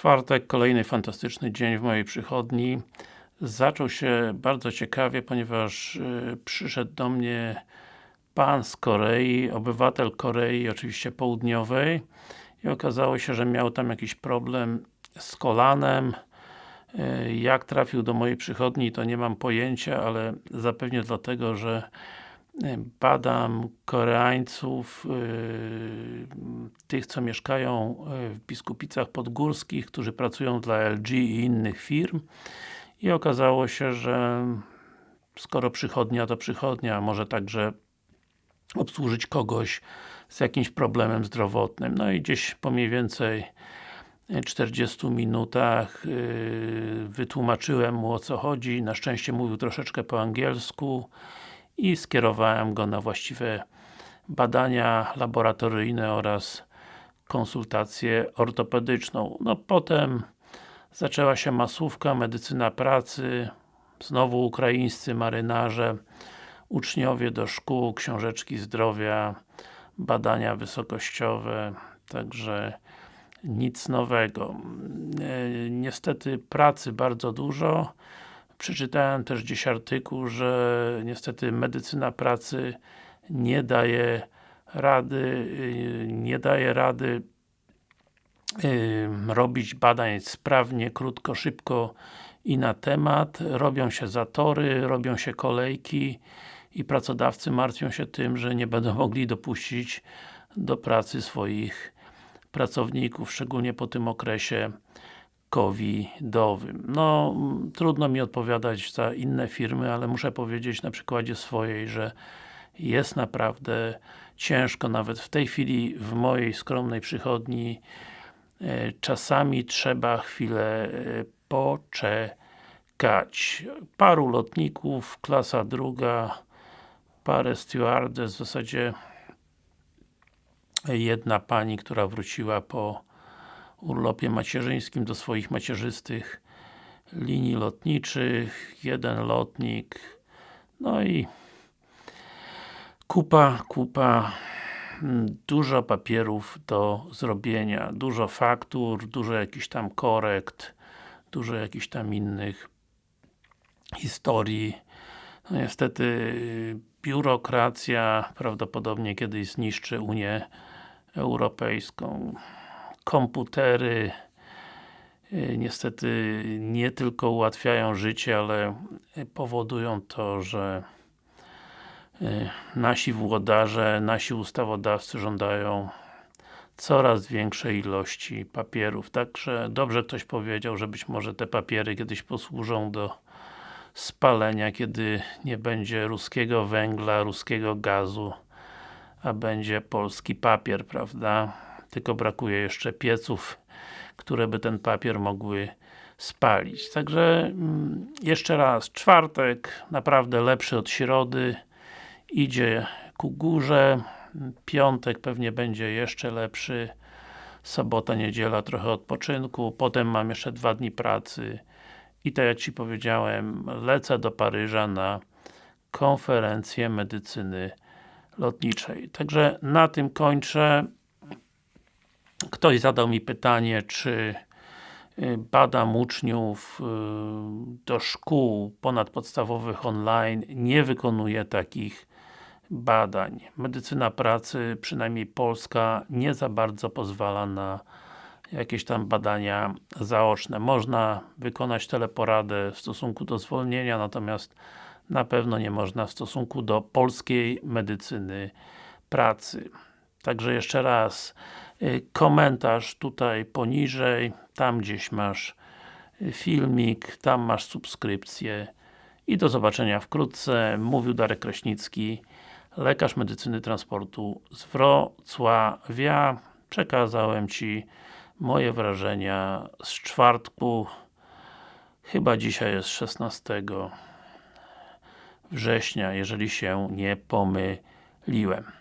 czwartek, kolejny fantastyczny dzień w mojej przychodni. Zaczął się bardzo ciekawie, ponieważ y, przyszedł do mnie pan z Korei, obywatel Korei, oczywiście południowej i okazało się, że miał tam jakiś problem z kolanem y, jak trafił do mojej przychodni to nie mam pojęcia, ale zapewnie dlatego, że badam Koreańców, tych co mieszkają yy, w Biskupicach Podgórskich, którzy pracują dla LG i innych firm i okazało się, że skoro przychodnia to przychodnia, może także obsłużyć kogoś z jakimś problemem zdrowotnym. No i gdzieś po mniej więcej 40 minutach yy, wytłumaczyłem mu o co chodzi, na szczęście mówił troszeczkę po angielsku i skierowałem go na właściwe badania laboratoryjne oraz konsultację ortopedyczną. No potem zaczęła się masówka, medycyna pracy, znowu ukraińscy marynarze, uczniowie do szkół, książeczki zdrowia, badania wysokościowe, także nic nowego. E, niestety pracy bardzo dużo, Przeczytałem też gdzieś artykuł, że niestety medycyna pracy nie daje rady, y, nie daje rady robić badań sprawnie, krótko, szybko i na temat. Robią się zatory, robią się kolejki i pracodawcy martwią się tym, że nie będą mogli dopuścić do pracy swoich pracowników, szczególnie po tym okresie covidowym. No, trudno mi odpowiadać za inne firmy, ale muszę powiedzieć na przykładzie swojej, że jest naprawdę ciężko, nawet w tej chwili w mojej skromnej przychodni e, czasami trzeba chwilę e, poczekać. Paru lotników, klasa druga, parę stewardess, w zasadzie jedna pani, która wróciła po urlopie macierzyńskim do swoich macierzystych linii lotniczych, jeden lotnik, no i kupa, kupa dużo papierów do zrobienia, dużo faktur, dużo jakichś tam korekt, dużo jakichś tam innych historii. No niestety biurokracja prawdopodobnie kiedyś zniszczy Unię Europejską komputery y, niestety nie tylko ułatwiają życie, ale powodują to, że y, nasi włodarze, nasi ustawodawcy żądają coraz większej ilości papierów. Także dobrze ktoś powiedział, że być może te papiery kiedyś posłużą do spalenia, kiedy nie będzie ruskiego węgla, ruskiego gazu, a będzie polski papier, prawda? tylko brakuje jeszcze pieców, które by ten papier mogły spalić. Także mm, jeszcze raz, czwartek naprawdę lepszy od środy, idzie ku górze, piątek pewnie będzie jeszcze lepszy, sobota, niedziela trochę odpoczynku, potem mam jeszcze dwa dni pracy. I tak jak Ci powiedziałem, lecę do Paryża na konferencję medycyny lotniczej. Także na tym kończę. Ktoś zadał mi pytanie, czy y, badam uczniów y, do szkół ponadpodstawowych online, nie wykonuje takich badań. Medycyna pracy, przynajmniej polska, nie za bardzo pozwala na jakieś tam badania zaoczne. Można wykonać teleporadę w stosunku do zwolnienia, natomiast na pewno nie można w stosunku do polskiej medycyny pracy. Także jeszcze raz y, komentarz tutaj poniżej, tam gdzieś masz y, filmik, tam masz subskrypcję i do zobaczenia wkrótce. Mówił Darek Kraśnicki, lekarz medycyny transportu z Wrocławia. Przekazałem Ci moje wrażenia z czwartku chyba dzisiaj jest 16 września, jeżeli się nie pomyliłem.